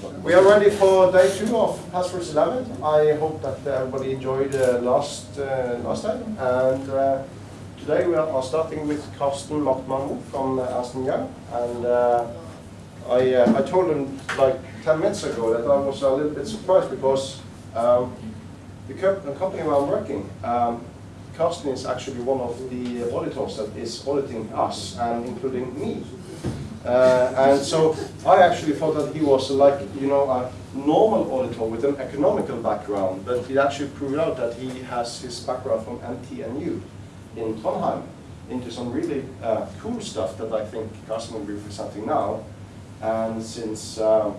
We are ready for day two of Passwords 11. I hope that everybody enjoyed uh, last uh, last time. And uh, today we are starting with Karsten Machtmann from Aston Young. And uh, I, uh, I told him like 10 minutes ago that I was a little bit surprised because um, the, co the company where I'm working, um, Karsten is actually one of the auditors that is auditing us and including me. Uh, and so I actually thought that he was like, you know, a normal auditor with an economical background, but it actually proved out that he has his background from NTNU in Trondheim into some really uh, cool stuff that I think Carsten will be presenting now. And since um,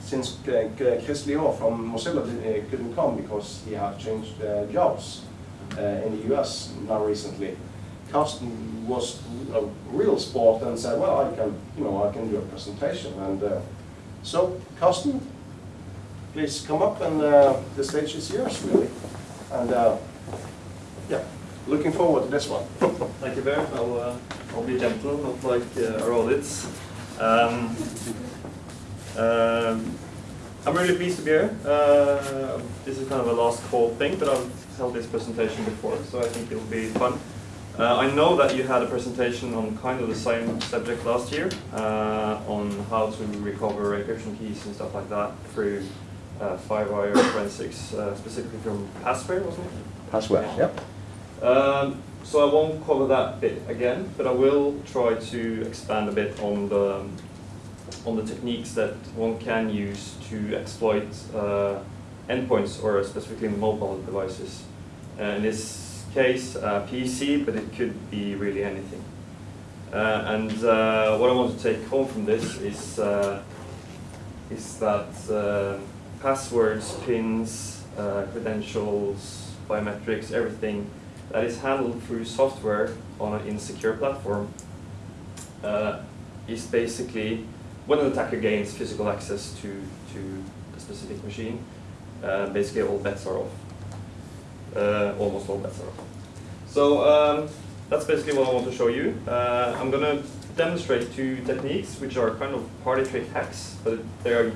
since Chris Leo from Mozilla uh, couldn't come because he had changed uh, jobs uh, in the US now recently, Carsten was a real sport and said, well, I can, you know, I can do a presentation. And uh, so, Carsten, please come up and uh, the stage is yours, really. And uh, yeah, looking forward to this one. Thank you, Bear. I'll, uh, I'll be gentle, not like uh, our audits. Um, um, I'm really pleased to be here. Uh, this is kind of a last call thing, but I've held this presentation before, so I think it'll be fun. Uh, I know that you had a presentation on kind of the same subject last year, uh, on how to recover encryption keys and stuff like that through uh, FireWire forensics, uh, specifically from Passware, wasn't it? Passware, yep. Um, so I won't cover that bit again, but I will try to expand a bit on the on the techniques that one can use to exploit uh, endpoints or specifically mobile devices. In this case, uh, PC, but it could be really anything. Uh, and uh, what I want to take home from this is uh, is that passwords, pins, credentials, biometrics, everything that is handled through software on an insecure platform is basically when an attacker gains physical access to, to a specific machine, basically all bets are off. Uh, almost all off. So um, that's basically what I want to show you. Uh, I'm going to demonstrate two techniques which are kind of party trick hacks, but they are,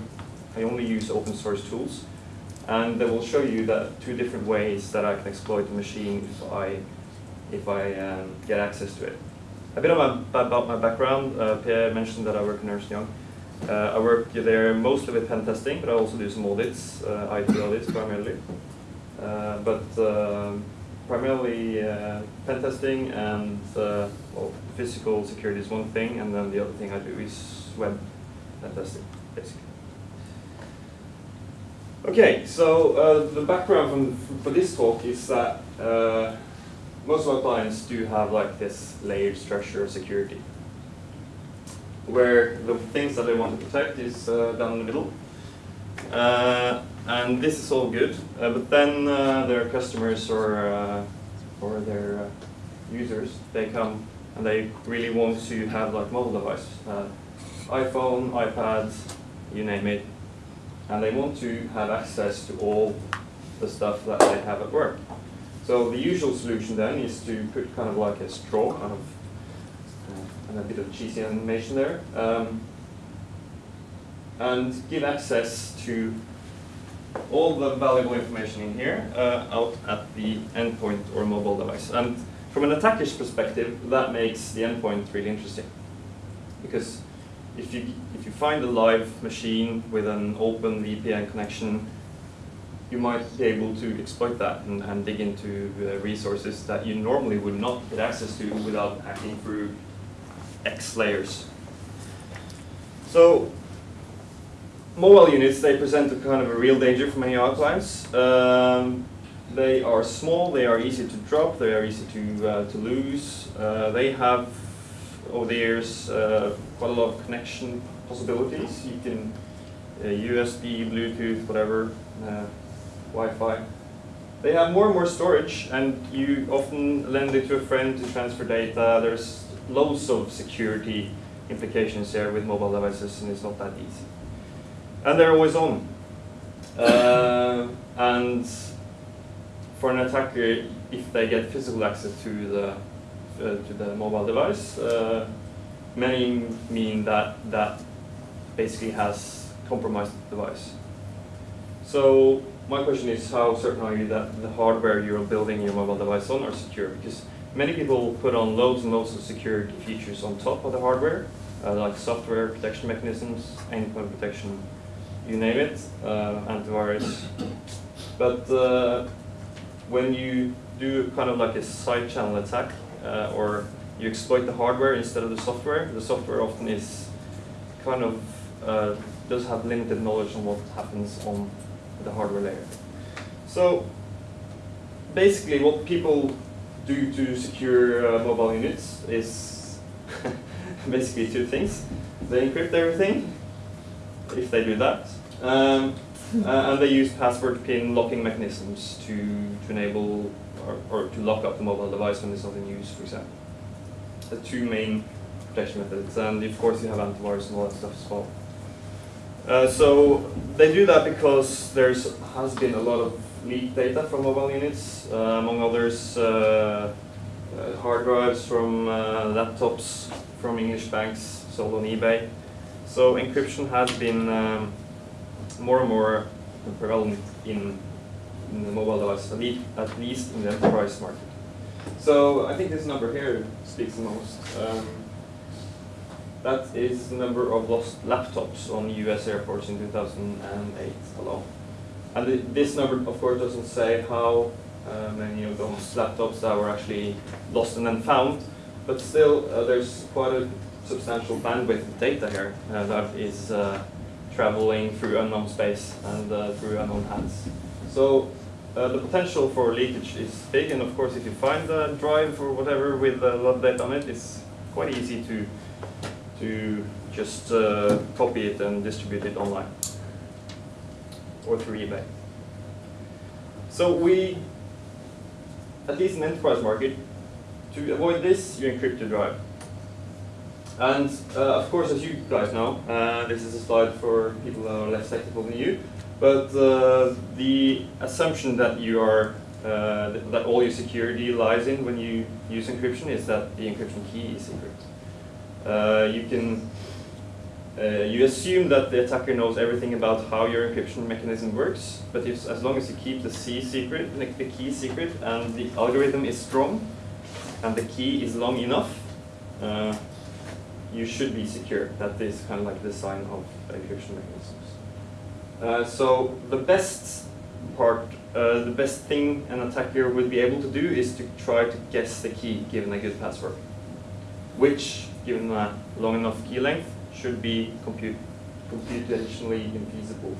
I only use open source tools. And they will show you that two different ways that I can exploit the machine if I, if I um, get access to it. A bit about my background. Uh, Pierre mentioned that I work in Ernst Young. Uh, I work there mostly with pen testing, but I also do some audits, uh, IT audits primarily. Uh, but uh, primarily uh, pen testing and well, physical security is one thing, and then the other thing I do is web pen testing, basically. Okay, so uh, the background from, for this talk is that uh, most of our clients do have like this layered structure of security, where the things that they want to protect is uh, down in the middle. Uh, and this is all good, uh, but then uh, their customers or, or their users, they come and they really want to have like mobile device, iPhone, iPad, you name it, and they want to have access to all the stuff that they have at work. So the usual solution then is to put kind of like a straw, kind of, uh, and a bit of cheesy animation there, um, and give access to all the valuable information in here uh, out at the endpoint or mobile device. And from an attacker's perspective, that makes the endpoint really interesting. Because if you, if you find a live machine with an open VPN connection, you might be able to exploit that and, and dig into uh, resources that you normally would not get access to without hacking through X layers. So mobile units, they present a kind of a real danger for many our clients. Um, they are small, they are easy to drop, they are easy to, uh, to lose. Uh, they have over the years uh, quite a lot of connection possibilities. You can uh, USB, Bluetooth, whatever, uh, Wi-Fi. They have more and more storage, and you often lend it to a friend to transfer data. There's loads of security implications here with mobile devices, and it's not that easy. And they're always on. Uh, and for an attacker, if they get physical access to the uh, to the mobile device. Uh, many mean that that basically has compromised the device. So my question is how certain are you that the hardware you're building your mobile device on are secure? Because many people put on loads and loads of security features on top of the hardware, uh, like software protection mechanisms, endpoint protection, you name it, uh, antivirus. But uh, when you do kind of like a side channel attack, uh, or you exploit the hardware instead of the software, the software often is kind of uh, does have limited knowledge on what happens on the hardware layer. So basically what people do to secure uh, mobile units is basically two things. They encrypt everything, if they do that, um, uh, and they use password pin locking mechanisms to, to enable or, or to lock up the mobile device when it's not in use, for example. The two main protection methods, and of course you have antivirus and all that stuff as well. Uh, so they do that because there's has been a lot of leaked data from mobile units, uh, among others uh, uh hard drives from uh, laptops from English banks sold on eBay. So encryption has been um, more and more prevalent in, in the mobile devices, at least, at least in the enterprise market. So I think this number here speaks the most. Um, that is the number of lost laptops on US airports in 2008 alone. And this number, of course, doesn't say how uh, many of those laptops that were actually lost and then found, but still, uh, there's quite a substantial bandwidth of data here uh, that is uh, traveling through unknown space and uh, through unknown hands. So uh, the potential for leakage is big, and of course, if you find a drive or whatever with a lot of data on it, it's quite easy to to just uh, copy it and distribute it online or through eBay. So we, at least in enterprise market, to avoid this, you encrypt your drive. And uh, of course, as you guys know, uh, this is a slide for people that are less technical than you, but uh, the assumption that you are uh, that all your security lies in when you use encryption is that the encryption key is secret. Uh, you can uh, you assume that the attacker knows everything about how your encryption mechanism works, but if, as long as you keep the C secret, the key secret, and the algorithm is strong, and the key is long enough, you should be secure. That is kind of like the sign of encryption mechanisms. Uh, so the best part, uh, the best thing an attacker would be able to do is to try to guess the key given a good password, which given a long enough key length, should be compute, computationally infeasible.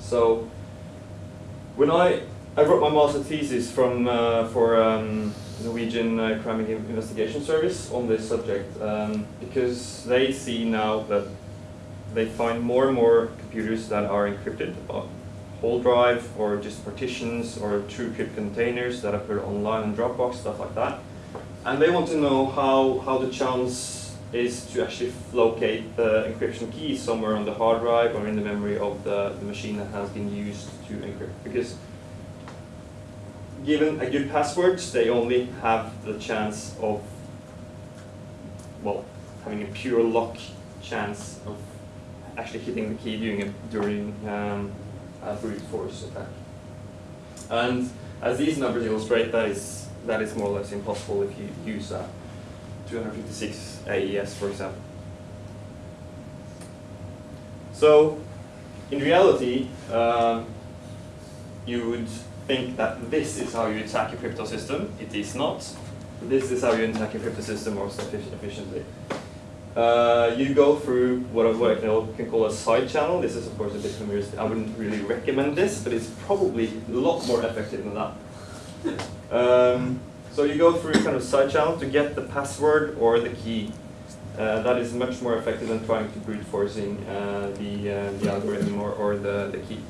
So when I, I wrote my master thesis from, uh, for um, Norwegian uh, Crime Investigation Service on this subject um, because they see now that they find more and more computers that are encrypted, uh, whole drive or just partitions or TrueCrypt containers that appear online in Dropbox, stuff like that. And they want to know how, how the chance is to actually locate the encryption key somewhere on the hard drive or in the memory of the, the machine that has been used to encrypt. Because given a good password, they only have the chance of, well, having a pure lock chance of actually hitting the key during a, during um, a brute force attack. And as these numbers illustrate, that is, that is more or less impossible if you use that. 256 AES, for example. So, in reality, uh, you would think that this is how you attack a crypto system. It is not. This is how you attack a crypto system most efficiently. Uh, you go through what I can call a side channel. This is of course a bit familiar. I wouldn't really recommend this, but it's probably a lot more effective than that. Um, so you go through kind of side channel to get the password or the key. Uh, that is much more effective than trying to brute forcing uh, the, uh, the algorithm or, or the, the key.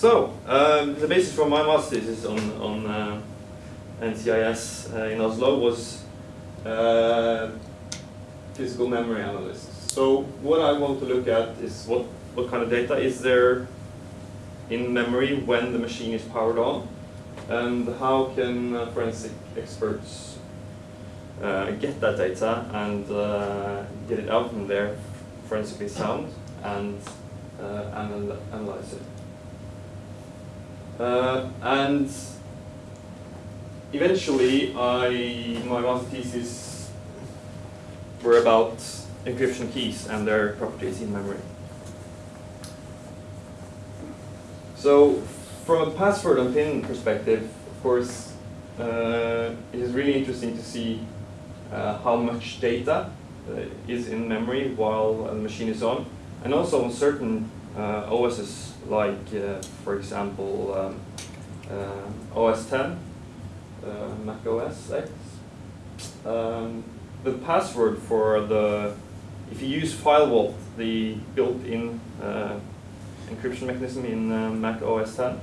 So, um, the basis for my master's is on, on uh, NCIS uh, in Oslo was uh, physical memory analysis. So what I want to look at is what, what kind of data is there in memory when the machine is powered on and how can uh, forensic experts uh, get that data and uh, get it out from there forensically sound and anal analyze it. Uh, and eventually, I my master thesis were about encryption keys and their properties in memory. So, from a password and PIN perspective, of course, uh, it is really interesting to see uh, how much data uh, is in memory while the machine is on, and also on certain uh, OSs like, uh, for example, um, uh, OS 10, Mac OS X. Um, the password for the, if you use FileVault, the built-in encryption mechanism in uh, Mac OS 10,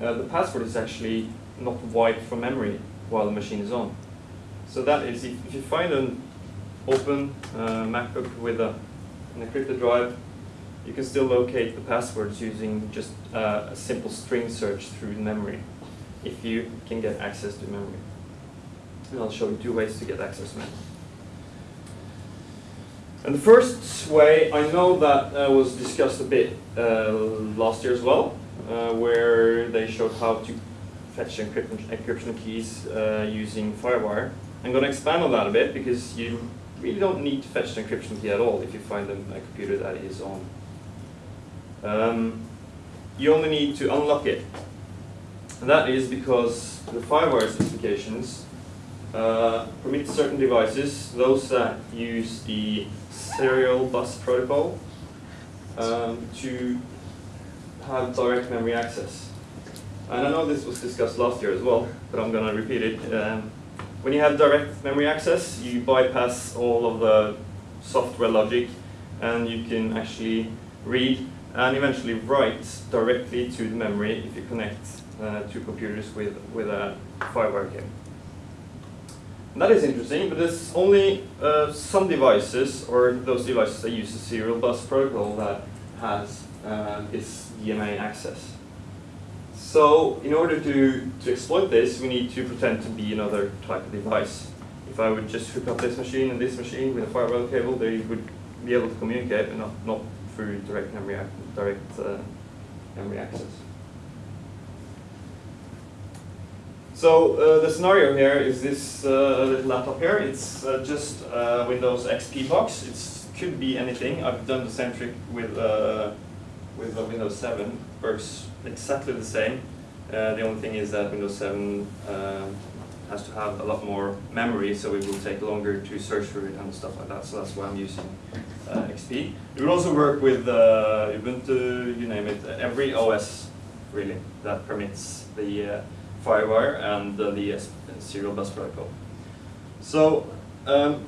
uh, the password is actually not wiped from memory while the machine is on. So that is, if, if you find an open uh, MacBook with a, an encrypted drive, you can still locate the passwords using just uh, a simple string search through memory, if you can get access to memory. And I'll show you two ways to get access to memory. And the first way, I know that uh, was discussed a bit uh, last year as well, uh, where they showed how to fetch encryption, encryption keys uh, using FireWire. I'm going to expand on that a bit because you really don't need to fetch the encryption key at all if you find a computer that is on. Um, you only need to unlock it. And that is because the FireWire specifications uh, permit certain devices, those that use the serial bus protocol, um, to have direct memory access. And I know this was discussed last year as well, but I'm going to repeat it. Um, when you have direct memory access, you bypass all of the software logic and you can actually read and eventually write directly to the memory if you connect uh, two computers with, with a FireWire cable. That is interesting, but there's only uh, some devices, or those devices that use the serial bus protocol that has uh, this DMA access. So in order to, to exploit this, we need to pretend to be another type of device. If I would just hook up this machine and this machine with a FireWire cable, they would be able to communicate, but not, not through direct memory, direct uh, memory access. So uh, the scenario here is this uh, little laptop here. It's uh, just uh, Windows XP box. It could be anything. I've done the same trick with uh, with Windows 7. Works exactly the same. The only thing is that Windows 7 has to have a lot more memory, so it will take longer to search for it and stuff like that. So that's why I'm using XP. It will also work with Ubuntu, you name it, every OS really that permits the FireWire and uh, the serial bus protocol. So um,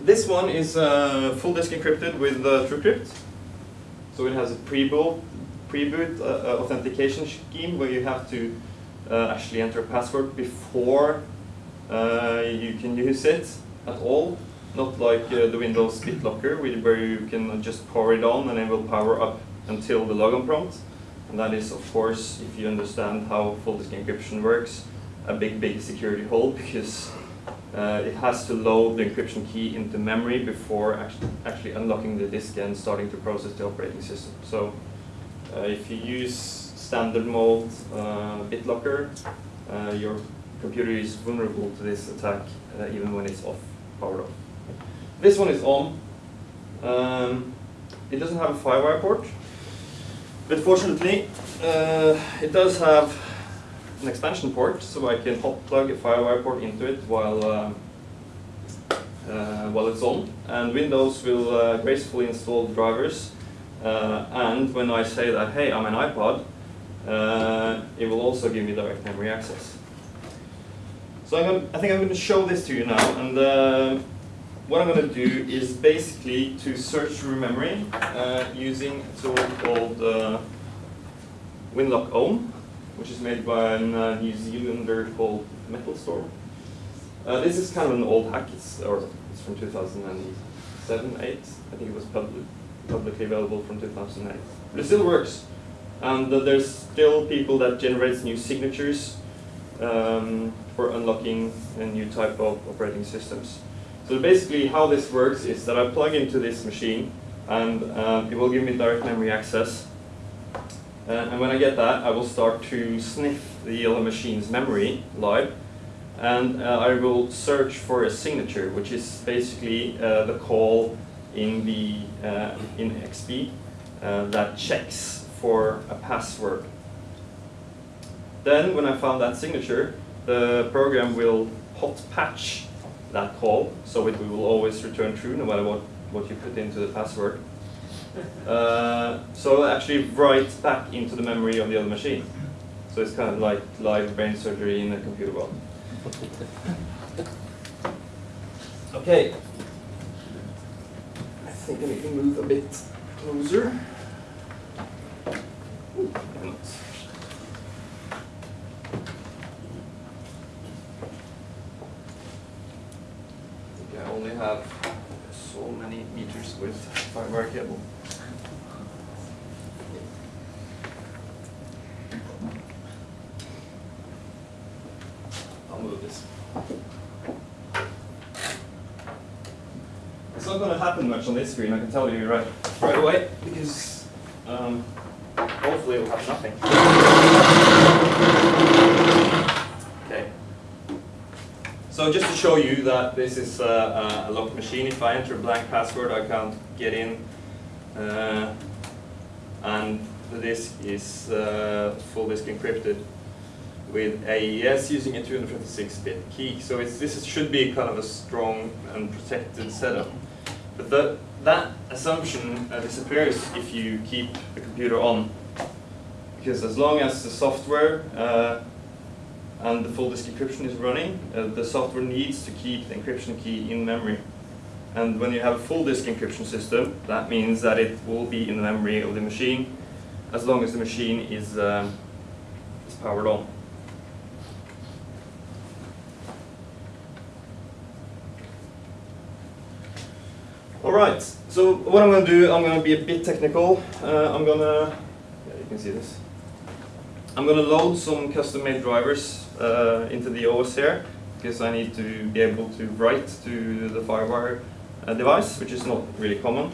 this one is uh, full disk encrypted with uh, TrueCrypt. So it has a pre-boot pre-boot uh, uh, authentication scheme where you have to uh, actually enter a password before you can use it at all. Not like the Windows BitLocker where you can just power it on and it will power up until the login prompt. And that is, of course, if you understand how full disk encryption works, a big, big security hole because uh, it has to load the encryption key into memory before actually, actually unlocking the disk and starting to process the operating system. So uh, if you use standard mode uh, BitLocker, uh, your computer is vulnerable to this attack uh, even when it's off, powered off. This one is on. Um, it doesn't have a FireWire port, but fortunately, it does have an expansion port, so I can hot plug a FireWire port into it while uh, uh, while it's on. And Windows will uh, gracefully install drivers. And when I say that, hey, I'm an iPod, uh, it will also give me direct memory access. So gonna, i think I'm going to show this to you now. And what I'm going to do is basically to search through memory uh, using a tool called uh, Winlock Ohm, which is made by a uh, New Zealander called MetalStorm. Uh, this is kind of an old hack, it's, or it's from 2007, 8. I think it was public, publicly available from 2008. But it still works. And uh, there's still people that generates new signatures um, for unlocking a new type of operating systems. So basically how this works is that I plug into this machine and uh, it will give me direct memory access. Uh, and when I get that, I will start to sniff the other machine's memory live, and uh, I will search for a signature, which is basically uh, the call in the uh, in XP uh, that checks for a password. Then, when I found that signature, the program will hot patch that call, so it will always return true no matter what, what you put into the password. Uh, so it'll actually write back into the memory of the other machine. So it's kind of like live brain surgery in a computer world. Okay. I think I need to move a bit closer. I only have so many meters with fiber cable. I'll move this. It's not going to happen much on this screen, I can tell you right, right away, because um, hopefully it will have nothing. Okay. So just to show you that this is uh, a locked machine, if I enter a blank password, I can't get in. Uh, and the disk is uh, full disk encrypted with AES using a 256-bit key. So it's, this is, should be kind of a strong and protected setup. But the, that assumption uh, disappears if you keep the computer on. Because as long as the software uh, and the full disk encryption is running, uh, the software needs to keep the encryption key in memory. And when you have a full disk encryption system, that means that it will be in the memory of the machine as long as the machine is, um, is powered on. Alright, so what I'm going to do, I'm going to be a bit technical. Uh, I'm going to, yeah, you can see this. I'm going to load some custom-made drivers uh, into the OS here because I need to be able to write to the FireWire uh, device, which is not really common.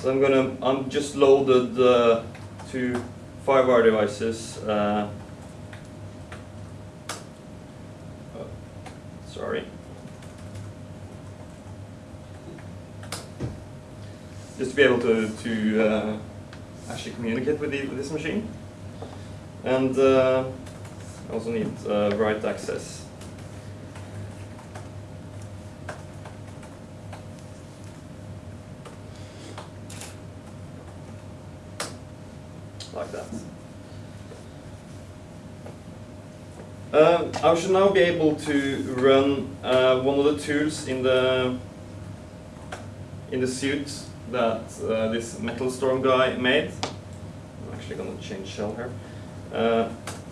So I'm gonna, I'm just loaded uh, two FireWire devices. Uh, oh, sorry. Just to be able to, to uh, actually communicate with, the, with this machine. And uh, I also need uh, write access. like that. Uh, I should now be able to run uh, one of the tools in the in the suit that uh, this Metal Storm guy made. I'm actually going to change shell here. Uh,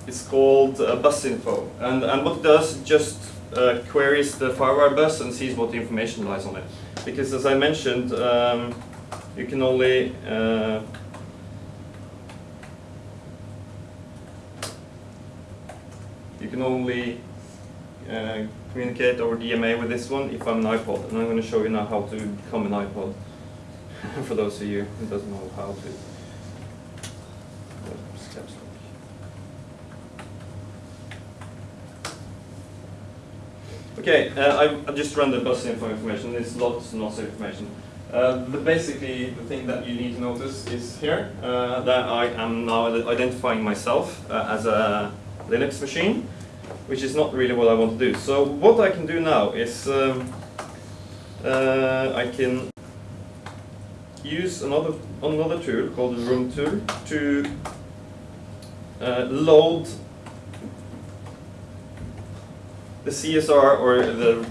it's called uh, bus info, and and what it does just uh, queries the FireWire bus and sees what information lies on it. Because as I mentioned, um, you can only can only uh, communicate over DMA with this one if I'm an iPod. And I'm going to show you now how to become an iPod for those of you who doesn't know how to. Okay, uh, I, I just ran the bus info information. There's lots and lots of information. Uh, the basically, the thing that you need to notice is here uh, that I am now identifying myself uh, as a Linux machine, which is not really what I want to do. So what I can do now is um, uh, I can use another another tool called the Room tool to uh, load the CSR or the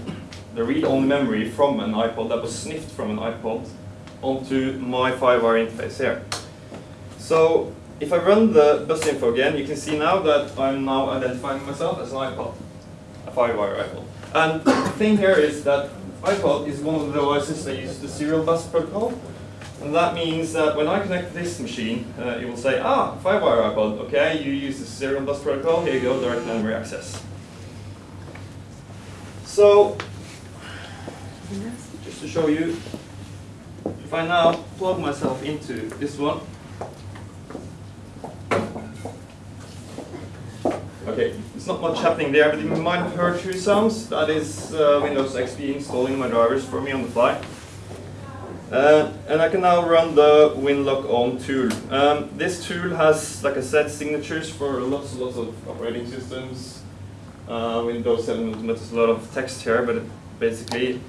the read-only memory from an iPod that was sniffed from an iPod onto my FireWire interface here. So if I run the bus info again, you can see now that I'm now identifying myself as an iPod, a FireWire iPod. And the thing here is that iPod is one of the devices that uses the serial bus protocol. And that means that when I connect this machine, uh, it will say, ah, FireWire iPod, okay, you use the serial bus protocol, here you go, direct memory access. So, just to show you, if I now plug myself into this one, Okay, it's not much happening there, but you might have heard two sounds. That is uh, Windows XP installing my drivers for me on the fly. Uh, and I can now run the WinLock On tool. Um, this tool has, like I said, signatures for lots and lots of operating systems. Uh, Windows 7 Ultimate a lot of text here, but basically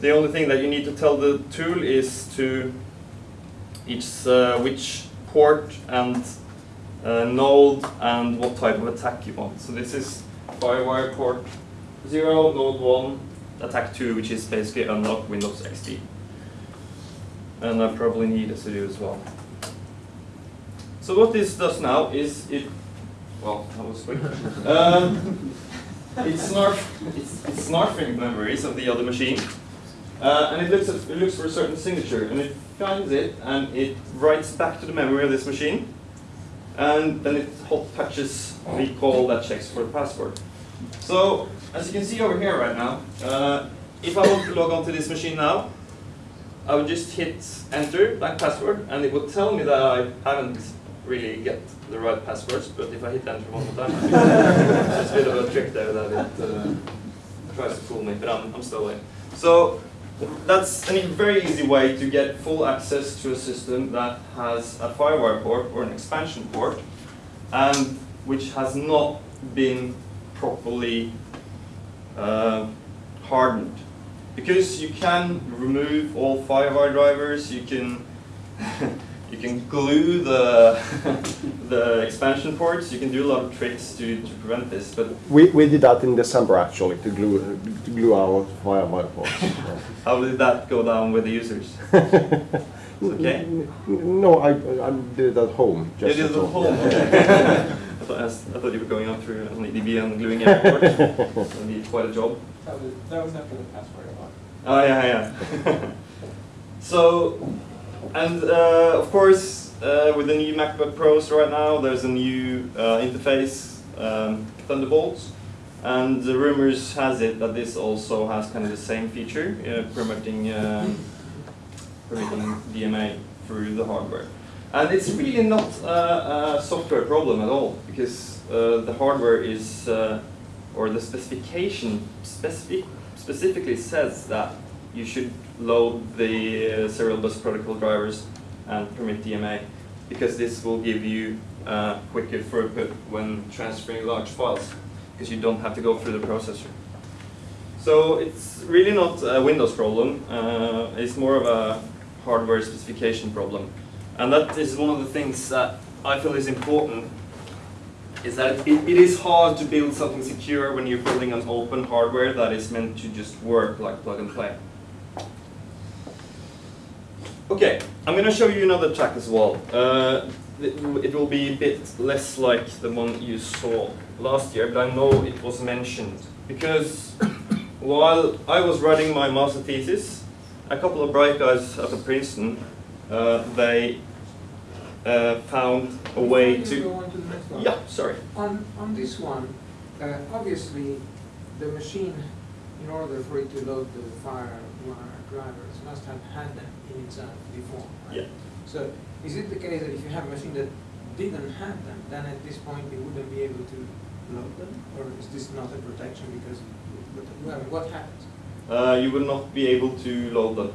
the only thing that you need to tell the tool is to each uh, which port and node and what type of attack you want. So this is FireWire port 0, node 1, attack 2, which is basically unlock Windows XP. And I probably need a sudo as well. So what this does now is it, well, that was quick. um, it's, snarf, it's, it's snarfing memories of the other machine. Uh, and it looks, at, it looks for a certain signature, and it finds it, and it writes back to the memory of this machine and then it hot touches the call that checks for the password. So, as you can see over here right now, uh, if I want to log onto this machine now, I would just hit enter, blank password, and it would tell me that I haven't really get the right passwords, but if I hit enter one more time, it's a bit of a trick there that it uh, tries to fool me, but I'm, I'm still in. So, that's a very easy way to get full access to a system that has a FireWire port or an expansion port and which has not been properly uh, hardened. Because you can remove all FireWire drivers, you can you can glue the the expansion ports. You can do a lot of tricks to, to prevent this. But we, we did that in December actually to glue to glue our FireWire ports. How did that go down with the users? okay. No, I, I did it at home. Just you did it at home. Okay. I, thought, I thought you were going up through an EDB and gluing every port. That need quite a job. That was, that was after the password. Oh yeah, yeah. so and uh, of course, uh, with the new MacBook Pros right now, there's a new uh, interface, um, Thunderbolt, and the rumors has it that this also has kind of the same feature, uh, permitting um, permitting DMA through the hardware. And it's really not a, a software problem at all, because uh, the hardware is, uh, or the specification specific, specifically says that you should load the uh, serial bus protocol drivers and permit DMA because this will give you uh, quicker throughput when transferring large files because you don't have to go through the processor. So it's really not a Windows problem, uh, it's more of a hardware specification problem. And that is one of the things that I feel is important is that it, it is hard to build something secure when you're building an open hardware that is meant to just work like plug and play. Okay, I'm going to show you another track as well. Uh, it, will be a bit less like the one you saw last year, but I know it was mentioned. Because while I was writing my master thesis, a couple of bright guys up at Princeton, uh, they uh, found a way to... Go on to the next one. Yeah, sorry. On, on this one, uh, obviously the machine, in order for it to load the FireWire drivers, must have had them in itself before, right? Yeah. So is it the case that if you have a machine that didn't have them, then at this point it wouldn't be able to load them? Or is this not a protection because, what happens? Uh, you will not be able to load them.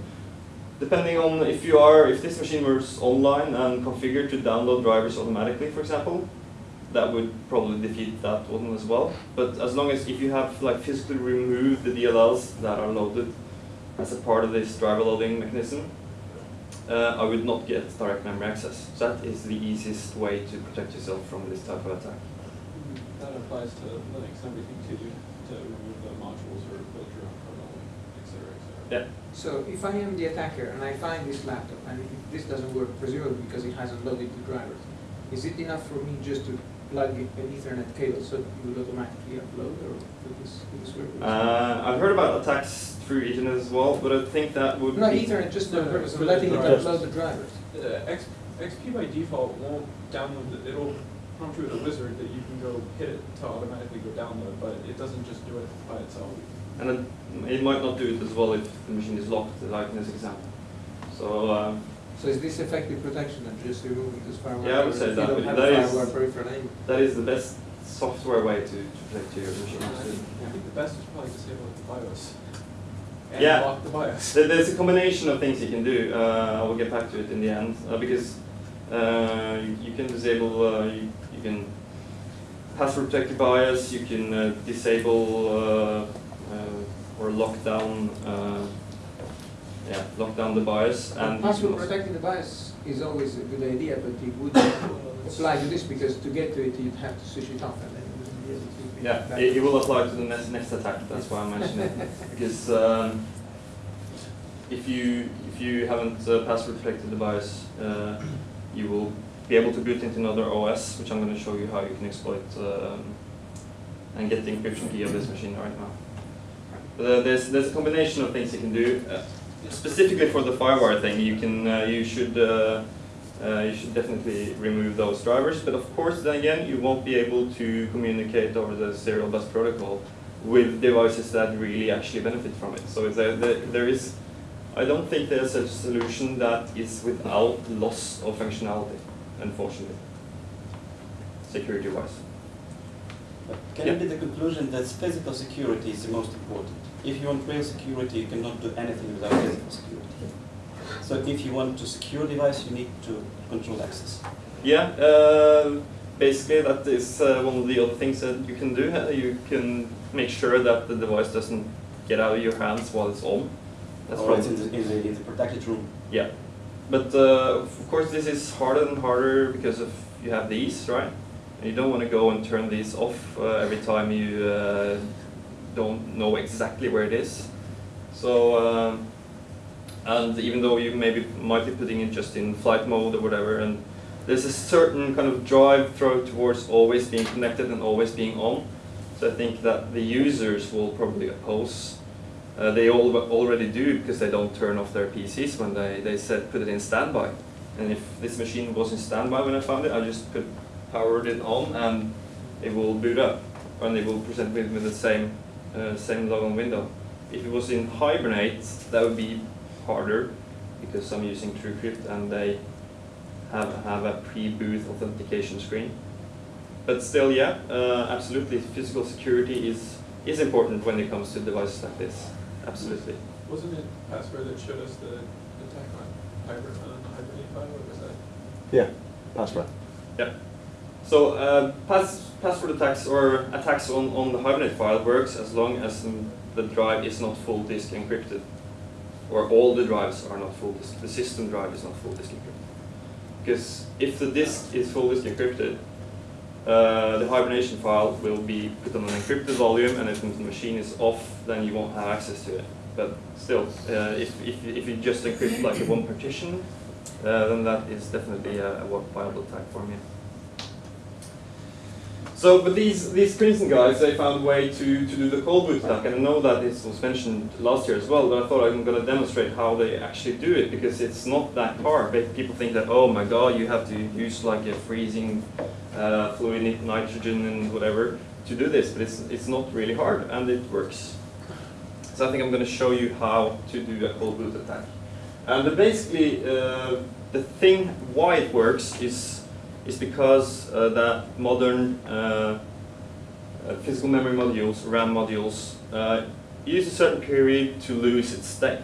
Depending on if you are, if this machine was online and configured to download drivers automatically, for example, that would probably defeat that one as well. But as long as if you have like physically removed the DLLs that are loaded as a part of this driver loading mechanism, uh, I would not get direct memory access. So that is the easiest way to protect yourself from this type of attack. That applies to Linux and everything too, to remove the modules or build your own kernel, et cetera, et cetera. Yeah. So if I am the attacker and I find this laptop and this doesn't work, presumably because it hasn't loaded the drivers, is it enough for me just to plug an Ethernet cable so it will automatically upload or would this, would this work? Uh, I've heard about attacks through Ethernet as well, but I think that would Not be Ethernet, just the No, purpose of so letting it drivers. upload the drivers. Uh, X, XP by default won't download, the- it'll prompt you with a wizard that you can go hit it to automatically go download, but it doesn't just do it by itself. And it, it might not do it as well if the machine is locked, like in this example. So, um, So is this effective protection of just removing this firewall? Yeah, I would say that, You but don't have that a is- firewall peripheral anymore. that is the best software way to, to protect your machine. I think, I think the best is probably disable the BIOS. And Yeah. lock the BIOS. There's a combination of things you can do. Uh, I will get back to it in the end uh, because uh, you, you can disable, uh, you, you can password protect your BIOS, you can uh, disable uh, uh, or lock down, uh, yeah, lock down the BIOS and Password protecting the BIOS is always a good idea, but it would apply to this because to get to it, you'd have to switch it off and then it wouldn't be able to. be Yeah, it, it will apply to the next, next attack, that's why I mentioned it. Because um, if you if you haven't uh, password protected the BIOS, uh, you will be able to boot into another OS, which I'm going to show you how you can exploit um, and get the encryption key of this machine right now. But, uh, there's there's a combination of things you can do. Specifically for the FireWire thing, you can uh, you should. Uh, uh, you should definitely remove those drivers, but of course, then again, you won't be able to communicate over the serial bus protocol with devices that really actually benefit from it. So there, there, there is, I don't think there's a solution that is without loss of functionality, unfortunately, security-wise. But Can it be the conclusion that physical security is the most important? If you want real security, you cannot do anything without physical security. So if you want to secure device, you need to control access. Yeah, uh, basically that is uh, one of the other things that you can do. Uh, You can make sure that the device doesn't get out of your hands while it's on. That's Or it's in the, in the, in the protected room. Yeah, but uh, of course this is harder and harder because of you have these, right? And you don't want to go and turn these off uh, every time you uh, don't know exactly where it is. So, um, and even though you maybe might be putting it just in flight mode or whatever, and there's a certain kind of drive throw towards always being connected and always being on. So I think that the users will probably oppose uh, they all already do because they don't turn off their PCs when they, they said put it in standby. And if this machine was in standby when I found it, I just put powered it on and it will boot up and it will present me with the same uh, same login window. If it was in Hibernate, that would be harder because I'm using TrueCrypt and they have have a pre-boot authentication screen. But still, yeah, uh, absolutely, physical security is is important when it comes to devices like this. Absolutely. Wasn't it password that showed us the attack on hybrid, on hibernate file, or was that? Yeah, password. Yeah. So uh, pass, password attacks or attacks on, on the Hibernate file works as long as the drive is not full disk encrypted, or all the drives are not full disk. The system drive is not full disk encrypted. Because if the disk is full disk encrypted, uh, the hibernation file will be put on an encrypted volume, and if the machine is off, then you won't have access to it. But still, uh, if, if, if you just encrypt like one partition, uh, then that is definitely a, a viable attack form, yeah. So, but these these Princeton guys, they found a way to, to do the cold boot attack, and I know that this was mentioned last year as well. But I thought I'm going to demonstrate how they actually do it because it's not that hard. People think that oh my god, you have to use like a freezing uh, fluid nitrogen and whatever to do this, but it's it's not really hard and it works. So I think I'm going to show you how to do a cold boot attack. And basically, uh, the thing why it works is is because uh, that modern uh, uh, physical memory modules, RAM modules, use a certain period to lose its state.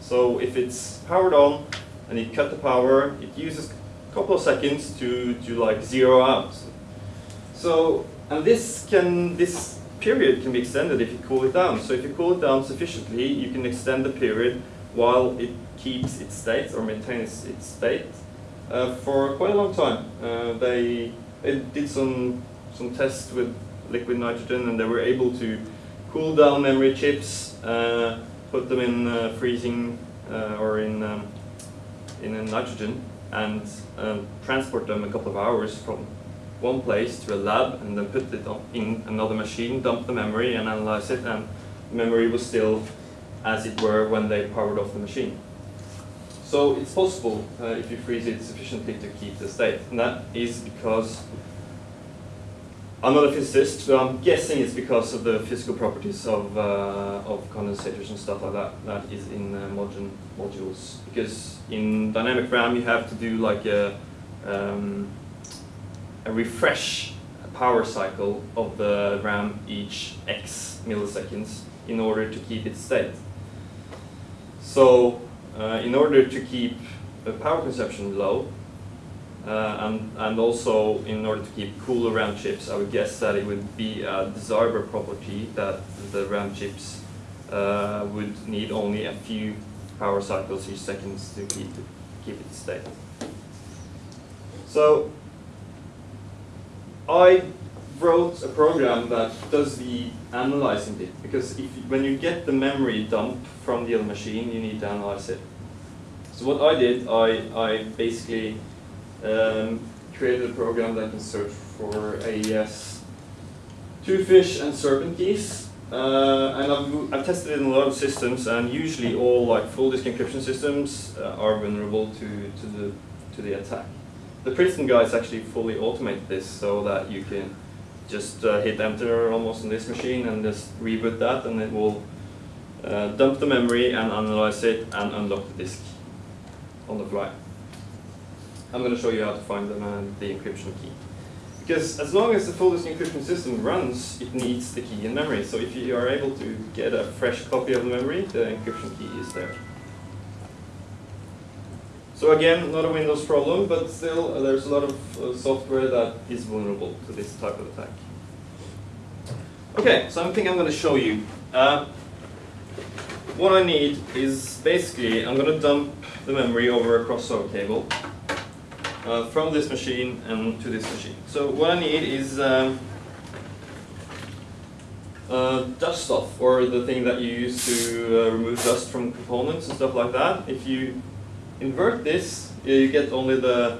So if it's powered on and you cut the power, it uses a couple of seconds to, to like zero out. So, and this can, this period can be extended if you cool it down. So if you cool it down sufficiently, you can extend the period while it keeps its state or maintains its state for quite a long time. Uh, they, they did some, some tests with liquid nitrogen and they were able to cool down memory chips, uh, put them in uh, freezing uh, or in, um, in nitrogen and um, transport them a couple of hours from one place to a lab and then put it in another machine, dump the memory and analyze it and memory was still as it were when they powered off the machine. So it's possible uh, if you freeze it sufficiently to keep the state, and that is because I'm not a physicist, but I'm guessing it's because of the physical properties of uh, of condensators and stuff like that that is in uh, module modules. Because in dynamic RAM you have to do like a um, a refresh power cycle of the RAM each X milliseconds in order to keep it state. So uh, in order to keep the power consumption low, uh, and, and also in order to keep cooler RAM chips, I would guess that it would be a desirable property that the RAM chips uh, would need only a few power cycles each second to keep it, keep it state. So I wrote a program that does the analyzing bit because if when you get the memory dump from the other machine, you need to analyze it. So what I did, I, I basically um, created a program that can search for AES twofish and serpent keys. Uh, and I've, I've tested it in a lot of systems, and usually all like full disk encryption systems uh, are vulnerable to, to the to the attack. The Princeton guys actually fully automate this so that you can just uh, hit enter almost on this machine and just reboot that, and it will uh, dump the memory and analyze it and unlock the disk on the fly. I'm going to show you how to find the, uh, the encryption key. Because as long as the full disk encryption system runs, it needs the key in memory. So if you are able to get a fresh copy of the memory, the encryption key is there. So again, not a Windows problem, but still uh, there's a lot of uh, software that is vulnerable to this type of attack. Okay, so I think I'm going to show you. Uh, what I need is basically, I'm going to dump the memory over a crossover cable uh, from this machine and to this machine. So what I need is um, uh, dust off, or the thing that you use to uh, remove dust from components and stuff like that. If you invert this, you get only the,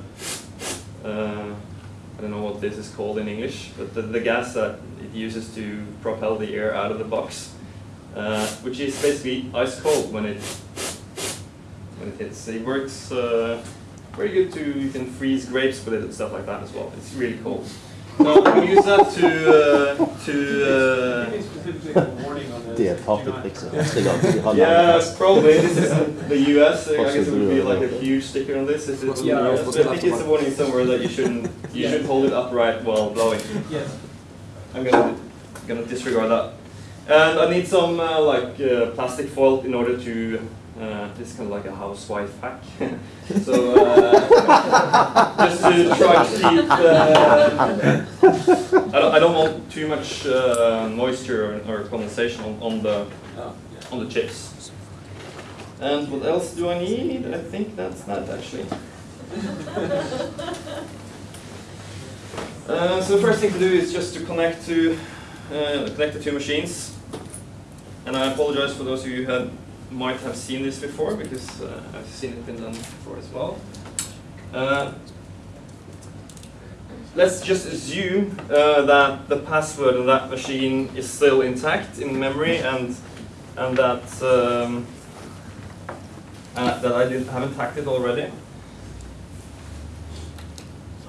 uh, I don't know what this is called in English, but the, the gas that it uses to propel the air out of the box, uh, which is basically ice cold when it when it hits. It works uh, very good to, you can freeze grapes with it and stuff like that as well. It's really cool. So I'm use that to, uh, to uh, Maybe specifically a warning on this. Det är do taket not- liksom. Stiga av. Vi har Yeah, probably. This is in the US. I guess it would be like a huge sticker on this. If it's in Yeah, US. But I think it's a warning somewhere that you shouldn't. You Yeah. should hold it upright while blowing. Yes. I'm gonna gonna disregard that. And I need some uh, like uh, plastic foil in order to. Uh, this is kind of like a housewife hack. so uh, just to try to keep. Uh, I don't, I don't want too much uh, moisture or, or condensation on, on the on the chips. And what else do I need? I think that's that actually. Uh, so the first thing to do is just to connect to uh, connect the two machines. And I apologize for those of you who had, might have seen this before because uh, I've seen it been done before as well. Uh, let's just assume uh, that the password on that machine is still intact in memory and and that um, uh, that I didn't, haven't hacked it already.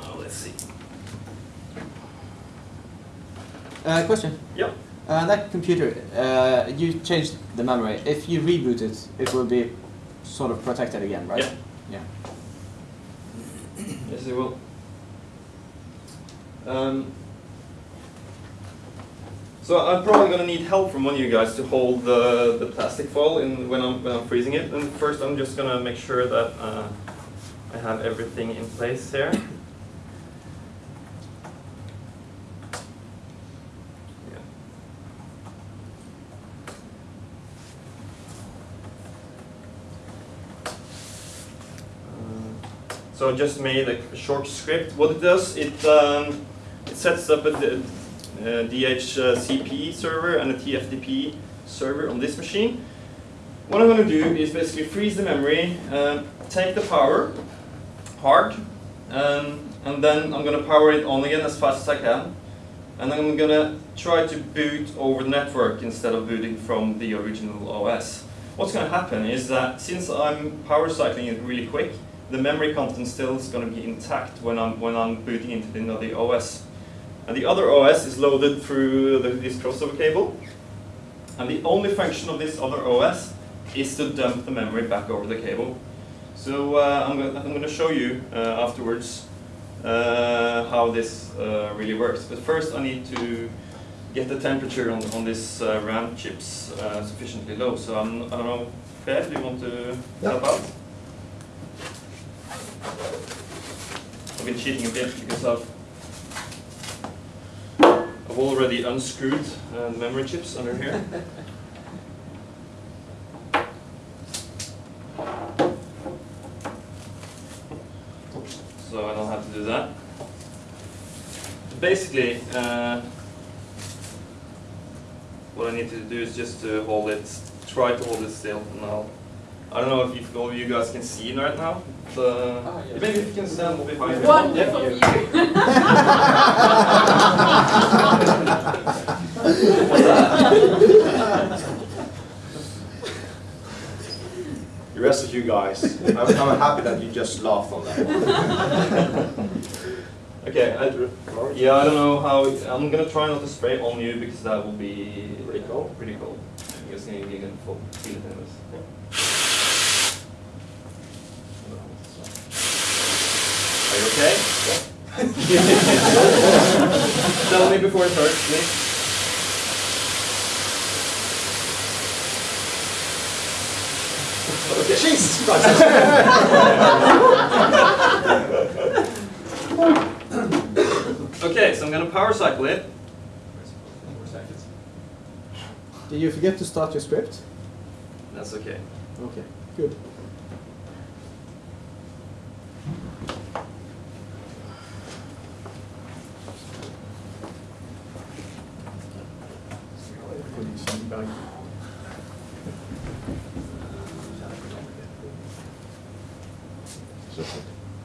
Oh, let's see. Uh, question. Yep. Uh, that computer, uh, you changed the memory. If you reboot it, it will be sort of protected again, right? Yeah. Yeah. Yes, it will. Um, so I'm probably going to need help from one of you guys to hold the, the plastic foil in when I'm when I'm freezing it. And first, I'm just going to make sure that uh, I have everything in place here. So I just made a short script. What it does, it um, it sets up a uh, DHCP server and a TFTP server on this machine. What I'm going to do is basically freeze the memory, um, take the power hard, um, and then I'm going to power it on again as fast as I can. And I'm going to try to boot over the network instead of booting from the original OS. what's going to happen is that since I'm power cycling it really quick, the memory content still is going to be intact when I'm when I'm booting into the other OS. And the other OS is loaded through the, this crossover cable. And the only function of this other OS is to dump the memory back over the cable. So uh, I'm going I'm going to show you uh, afterwards uh, how this uh, really works. But first I need to get the temperature on, on this uh, RAM chips uh, sufficiently low. So I'm, I don't know, Per, do you want to help out? I've been cheating a bit because I've I've already unscrewed uh, the memory chips under here. so I don't have to do that. Basically, uh, what I need to do is just to hold it, try to hold it still. And I'll, I don't know if you, all of you guys can see it right now. The, Ah, yes. Maybe if you can stand behind me. Wonderful Yeah. view. What's that? The rest of you guys, I'm, I'm happy that you just laughed on that one. Okay, I, yeah, I don't know how. I'm gonna try not to spray on you because that will be pretty cold. Pretty cold. I guess you can feel feel it anyways. Are you okay? Tell me before it hurts, please. Okay. Jesus Christ! Okay, so I'm gonna power cycle it. Did you forget to start your script? That's okay. Okay, good.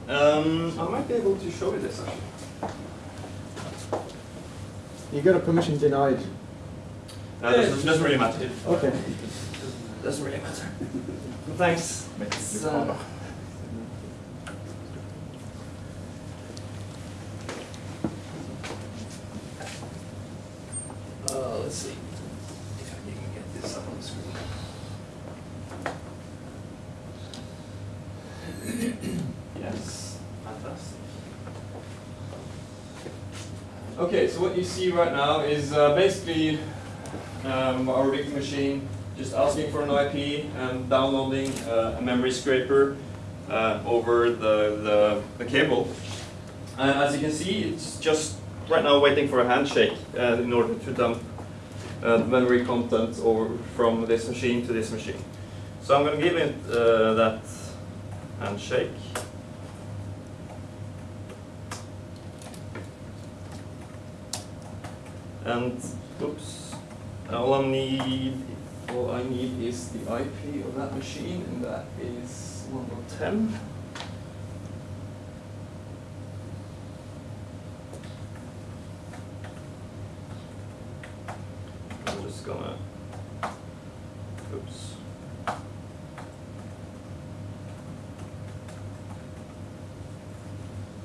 Um, I might be able to show you this actually. You got a permission denied. Uh, doesn't, doesn't really matter. Okay. Doesn't really matter. Thanks. It's, uh, uh, let's see if I can get this up on the screen. yes, fantastic. Okay, so what you see right now is uh, basically um, our rig machine just asking for an IP and downloading uh, a memory scraper uh, over the, the, the cable. And as you can see, it's just right now waiting for a handshake uh, in order to dump uh, memory content over from this machine to this machine. So I'm going to give it uh, that handshake. And oops, all I need, all I need is the IP of that machine, and that is 1.10. I'm just gonna, oops.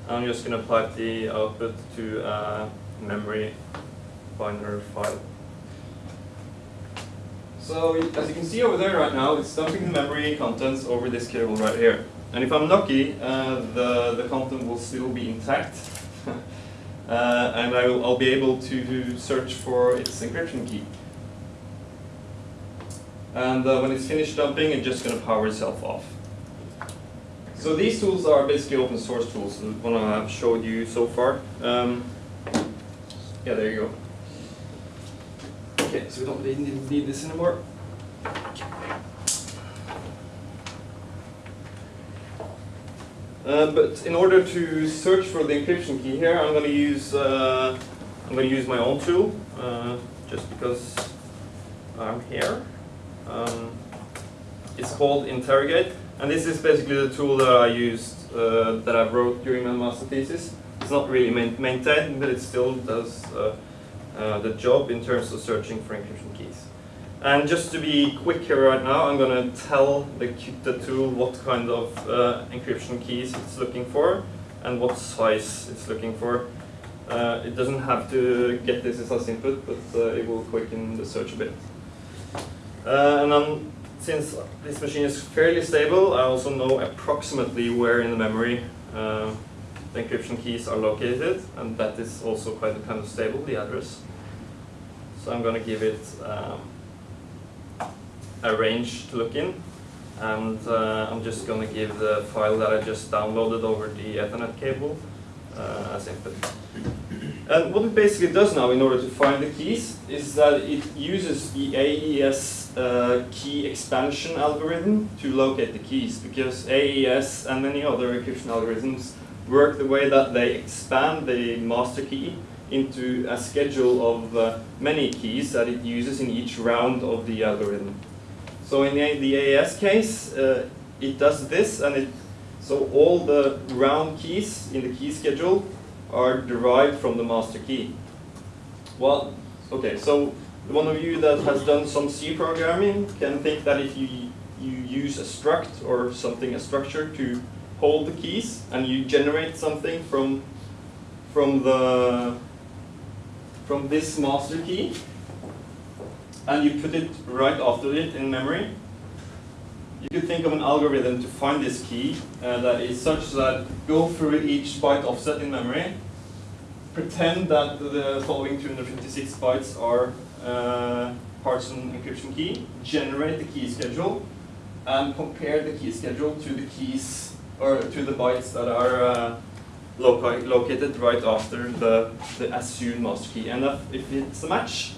I'm just gonna pipe the output to a memory binary file. So as you can see over there right now, it's dumping the memory contents over this cable right here. And if I'm lucky, uh, the, the content will still be intact. uh, and I will, I'll be able to search for its encryption key. And uh, when it's finished dumping, it's just going to power itself off. So these tools are basically open source tools, the one I've showed you so far. Um, yeah, there you go. Okay, so we don't really need, need this anymore. Uh, but in order to search for the encryption key here, I'm going to use uh, I'm going to use my own tool, uh, just because I'm here. Um, it's called Interrogate, and this is basically the tool that I used uh, that I wrote during my master thesis. It's not really main maintained, but it still does uh, the job in terms of searching for encryption keys. And just to be quick here right now, I'm going to tell the, the tool what kind of uh, encryption keys it's looking for and what size it's looking for. Uh, it doesn't have to get this as input, but uh, it will quicken the search a bit. Uh, and then, since this machine is fairly stable, I also know approximately where in the memory the encryption keys are located, and that is also quite kind of stable, the address. So I'm going to give it um, a range to look in, and uh, I'm just going to give the file that I just downloaded over the Ethernet cable uh, as input. And what it basically does now in order to find the keys is that it uses the AES uh, key expansion algorithm to locate the keys because AES and many other encryption algorithms work the way that they expand the master key into a schedule of uh, many keys that it uses in each round of the algorithm. So in the, the AES case, uh, it does this and it so all the round keys in the key schedule are derived from the master key. Well, okay, so one of you that has done some C programming can think that if you, you use a struct or something, a structure to hold the keys and you generate something from, from, the, from this master key. And you put it right after it in memory, you could think of an algorithm to find this key uh, that is such that go through each byte offset in memory, pretend that the following 256 bytes are uh, Parson encryption key, generate the key schedule, and compare the key schedule to the keys or to the bytes that are uh, located right after the, the assumed master key. And if, if it's a match,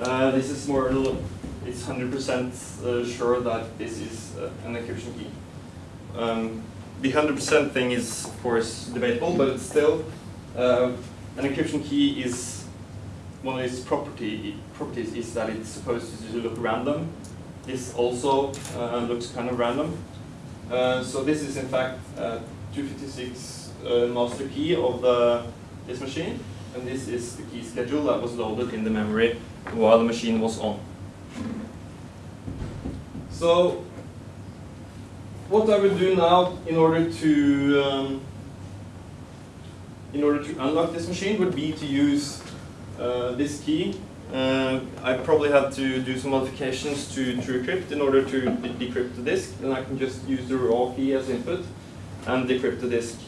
uh, this is more it's 100% uh, sure that this is uh, an encryption key. Um, the 100% thing is, of course, debatable, but it's still, uh, an encryption key is, one of its property, properties is that it's supposed to look random. This also uh, looks kind of random. Uh, so this is in fact uh, 256 master key of the, this machine, and this is the key schedule that was loaded in the memory while the machine was on. So what I will do now in order to um, in order to unlock this machine would be to use uh, this key. Uh, I probably have to do some modifications to TrueCrypt in order to de decrypt the disk. Then I can just use the raw key as input and decrypt the disk.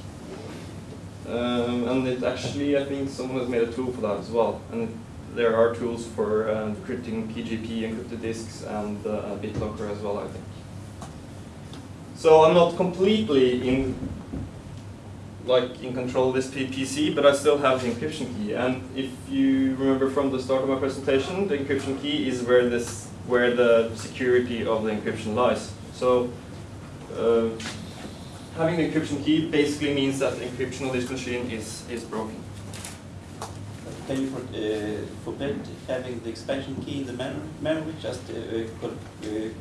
Um, and it actually, I think someone has made a tool for that as well. And there are tools for uh, decrypting PGP encrypted disks and uh, BitLocker as well, I think. So I'm not completely in like in control of this PC, but I still have the encryption key. And if you remember from the start of my presentation, the encryption key is where this where the security of the encryption lies. So uh, having the encryption key basically means that the encryption of this machine is is broken. Can you for, uh, forbid having the expansion key in the mem memory, just uh, uh,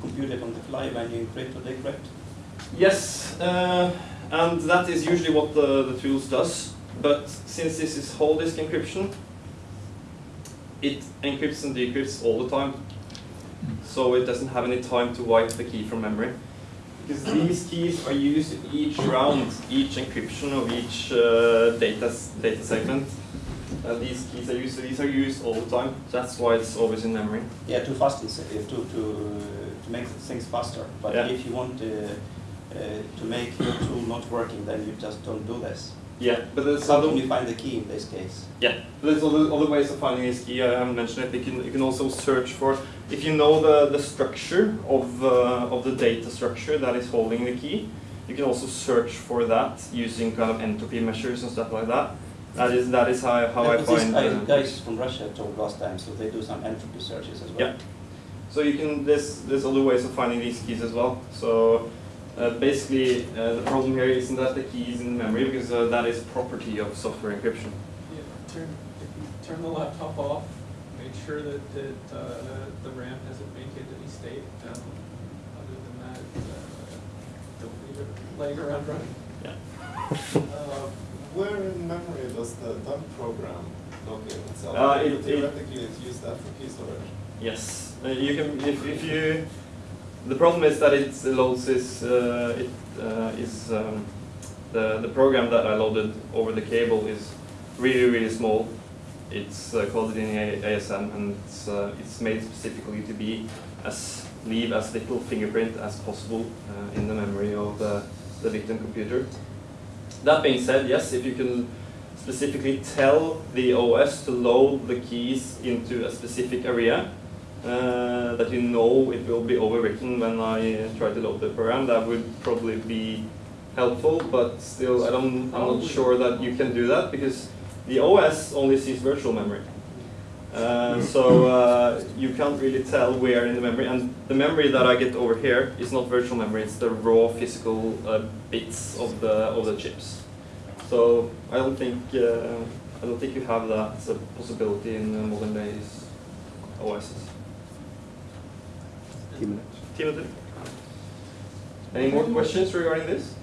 compute it on the fly when you encrypt or decrypt? Yes, uh, and that is usually what the, the tools does. But since this is whole disk encryption, it encrypts and decrypts all the time. So it doesn't have any time to wipe the key from memory. Because these keys are used in each round, each encryption of each uh, data, data segment. Uh, these keys are used, so these are used all the time. That's why it's always in memory. Yeah, too fast is, uh, to, to, to make things faster. But Yeah. if you want uh, to make your tool not working, then you just don't do this. Yeah, but there's How other, can you find the key in this case? Yeah, there's other, other ways of finding this key. I haven't mentioned it. You can, you can also search for, if you know the, the structure of, uh, of the data structure that is holding the key, you can also search for that using kind of entropy measures and stuff like that. That is, that is how, how I Yeah, this find. guy- uh, guys from Russia told last time, so they do some entropy searches as well. Yeah. So you can, there's, there's other ways of finding these keys as well. So uh, basically, uh, the problem here isn't that the key is in memory because uh, that is property of software encryption. Yeah, turn, turn the laptop off, make sure that, that, uh, the RAM hasn't maintained any state, um, other than that, uh, don't leave it laying around running. Uh, Where in memory does the dump program log in itself? Uh, it- it- Theoretically, it's used that for key storage. Yes, uh, you can if, if you. The problem is that it loads is uh, it uh, is um, the the program that I loaded over the cable is really really small. It's uh, coded in ASM and it's uh, it's made specifically to be as leave as little fingerprint as possible uh, in the memory of the the victim computer. That being said, yes, if you can specifically tell the OS to load the keys into a specific area uh, that you know it will be overwritten when I uh, try to load the program, that would probably be helpful, but still I don't, I'm not sure that you can do that because the OS only sees virtual memory. Uh, so uh, you can't really tell where in the memory, and the memory that I get over here is not virtual memory; it's the raw physical uh, bits of the of the chips. So I don't think uh, I don't think you have that as a possibility in uh, modern days OSs. Timothy, any more questions regarding this?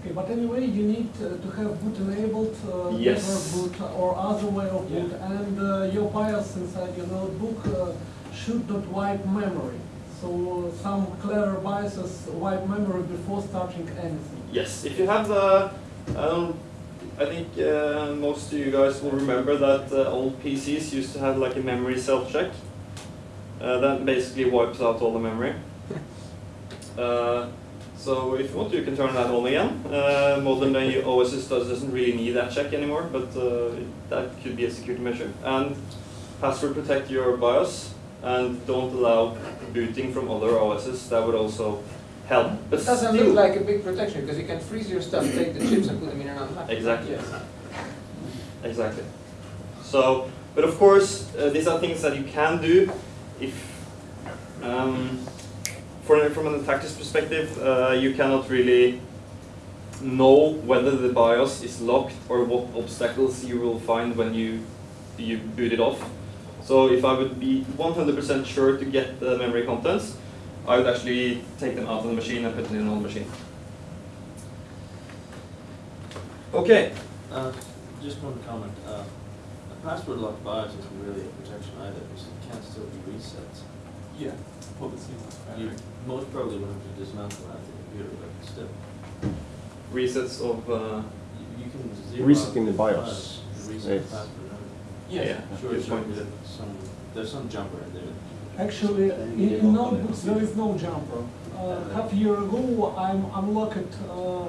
Okay, but anyway, you need uh, to have boot enabled, uh, Yes. boot or other way of Yeah. boot, and uh, your BIOS inside your notebook uh, should not wipe memory. So uh, some clever BIOSes wipe memory before starting anything. Yes, if you have the, um, I think uh, most of you guys will remember that uh, old PCs used to have like a memory self-check. Uh, that basically wipes out all the memory. Uh, so if you want you can turn that on again. Uh, modern day OS does, doesn't really need that check anymore, but uh, that could be a security measure. And password protect your BIOS and don't allow booting from other OSs. That would also help. But It doesn't look like a big protection because you can freeze your stuff, take the chips and put them in another laptop. Exactly. Yes. Exactly. So, but of course, uh, these are things that you can do if, um, for, from an attacker's perspective, uh, you cannot really know whether the BIOS is locked or what obstacles you will find when you, you boot it off. So if I would be 100% sure to get the memory contents, I would actually take them out of the machine and put them in another machine. Okay. Uh, Just one comment. Uh, A password locked BIOS isn't really a protection either, because it can still be reset. Yeah, pull the seamless You battery. most probably will have to dismantle the computer, but still. Resets of uh, You you can zero Resetting out the BIOS. Reset the Yes. password. Yeah, yeah. I'm Sure, Good sure, point. there's some, there's some jumper in there. Actually, in, in notebooks there is no jumper. Uh, half a year ago, I'm unlocked, uh,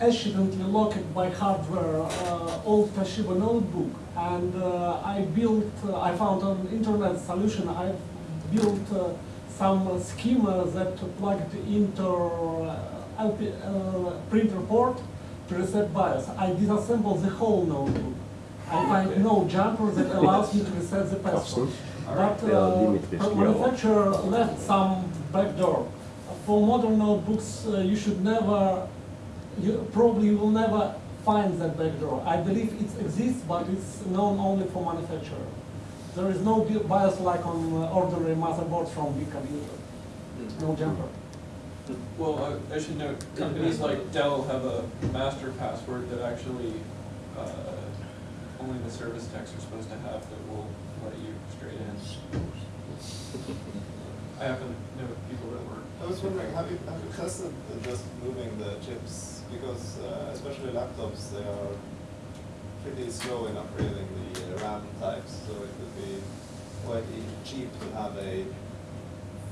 accidentally locked by hardware uh, old Toshiba notebook, and uh, I built. Uh, I found an internet solution. I built uh, some schema that plugged into LP, uh, printer port to reset BIOS. I disassembled the whole notebook. I find no jumper that allows me to reset the password. But uh, the manufacturer left some backdoor. For modern notebooks, uh, you should never, you probably will never find that backdoor. I believe it exists, but it's known only for manufacturer. There is no bi- BIOS like on uh, ordinary motherboards from big computer. No jumper. Well, I- I should note, companies like Dell have a master password that actually, uh, only the service techs are supposed to have that will let you straight in. I happen to know people that were. I was wondering, have you, have you tested just moving the chips? Because uh, especially laptops, they are pretty slow in upgrading the uh, RAM types, so it would be quite cheap to have a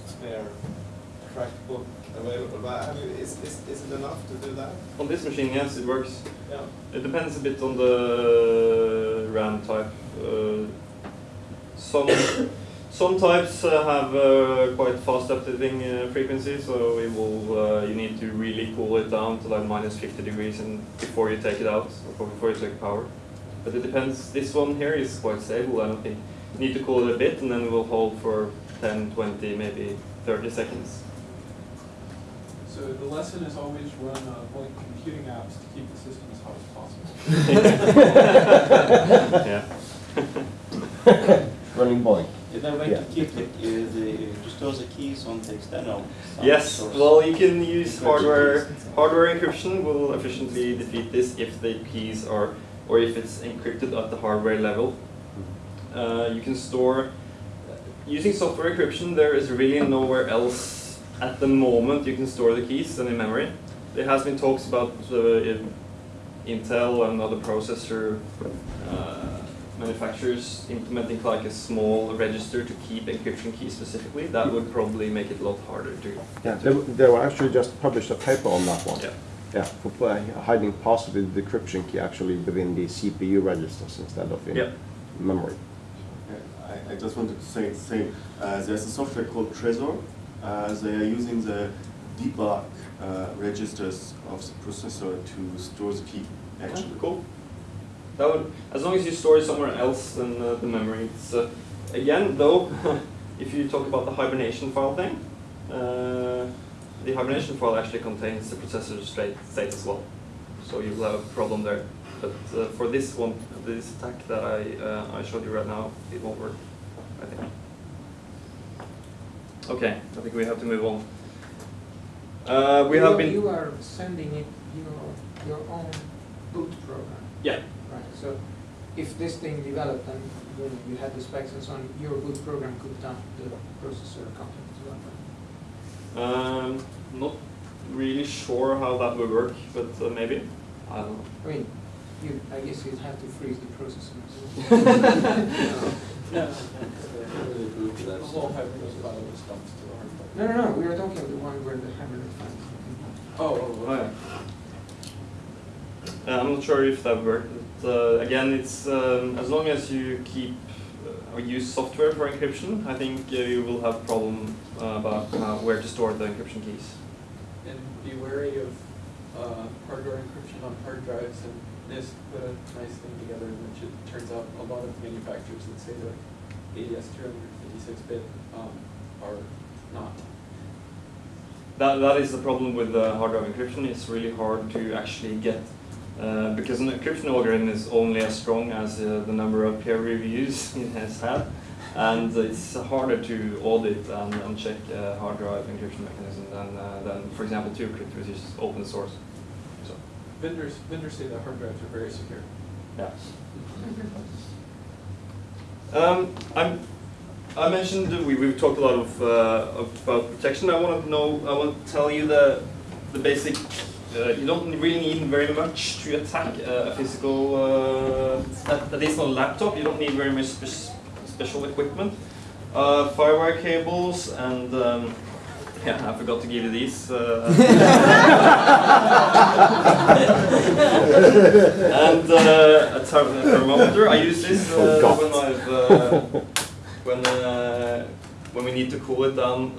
spare cracked book available. But have you, is, is, is it enough to do that? On this machine, yes, it works. Yeah. It depends a bit on the RAM type. Uh, some some types uh, have uh, quite fast updating uh, frequency, so it will uh, you need to really cool it down to like minus 50 degrees and before you take it out or before you take power. But it depends. This one here is quite stable. I don't think you need to cool it a bit, and then it will hold for 10, 20, maybe 30 seconds. So the lesson is always run uh, computing apps to keep the system as hot as possible. yeah. Running boy. Is there a way Yeah. to keep the, uh, the, to store the keys on the external? Yes, source? well, you can use Encrypted hardware. keys. Hardware encryption will efficiently defeat this if the keys are, or if it's encrypted at the hardware level. Uh, you can store. using software encryption, there is really nowhere else at the moment you can store the keys than in memory. There has been talks about uh, Intel and other processor uh, manufacturers implementing like a small register to keep encryption keys specifically. That would probably make it a lot harder to. Yeah, they, they were actually just published a paper on that one. Yeah. Yeah, for hiding hiding the decryption key actually within the CPU registers instead of in Yeah. memory. I, I just wanted to say, say uh, there's a software called Trezor. Uh, they are using the debug uh, registers of the processor to store the key, actually. Cool. That would, as long as you store it somewhere else than uh, the memory. It's, uh, again, though, if you talk about the hibernation file thing, uh, the hibernation file actually contains the processor state, state as well. So you'll have a problem there. But uh, for this one, this attack that I, uh, I showed you right now, it won't work, I think. Okay, I think we have to move on. Uh, we You- have been. You are sending it your, your own boot program, Yeah? So if this thing developed and you know, you had the specs and so on, your boot program could dump the processor content as well, right? Um, not really sure how that would work, but uh, maybe. I don't know. I mean, you, I guess you'd have to freeze the processor as well. No, I really agree with The that. whole Hibernate file was dumped to the hard drive. No, no, no, we are talking about the one where the Hibernate file is. Oh, oh, Oh, okay. yeah. Uh, I'm not sure if that worked. Uh, again, it's um, as long as you keep uh, or use software for encryption, I think uh, you will have problem uh, about where to store the encryption keys. And be wary of uh, hardware encryption on hard drives, and NIST put a nice thing together, which it turns out a lot of manufacturers that say they're AES 256-bit um, are not. That that is the problem with the hard drive encryption. It's really hard to actually get uh, because an encryption algorithm is only as strong as uh, the number of peer reviews it has had, and it's harder to audit and, and check uh, hard drive encryption mechanism than uh, than for example TrueCrypt, which is open source. So Vendors, vendors say that hard drives are very secure. yeah. Um, I'm, I mentioned we, we've talked a lot of, uh, about protection. I want to know, I want to tell you the, the basic, uh, you don't really need very much to attack uh, a physical, uh, at, at least on a laptop, you don't need very much spe- special equipment. Uh, firewire cables and, um, yeah, I forgot to give you these. Uh, and uh, a therm- thermometer. I use this when I've uh, when uh, when we need to cool it down.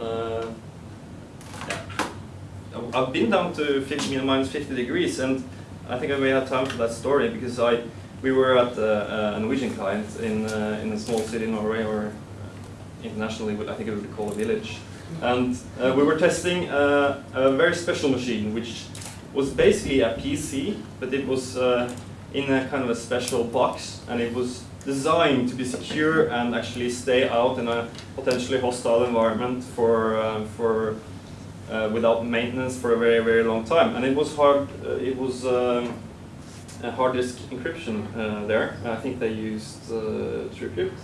Uh. I've- been down to 50, minus 50 degrees, and I think I may have time for that story because I we were at uh, a Norwegian client in uh, in a small city in Norway, or uh, internationally, I think it would be called a village, and uh, we were testing uh, a very special machine, which was basically a PC, but it was uh, in a kind of a special box, and it was designed to be secure and actually stay out in a potentially hostile environment for uh, for uh, without maintenance for a very very long time. And it was hard. Uh, it was um, hard disk encryption uh, there. I think they used uh, TrueCrypt,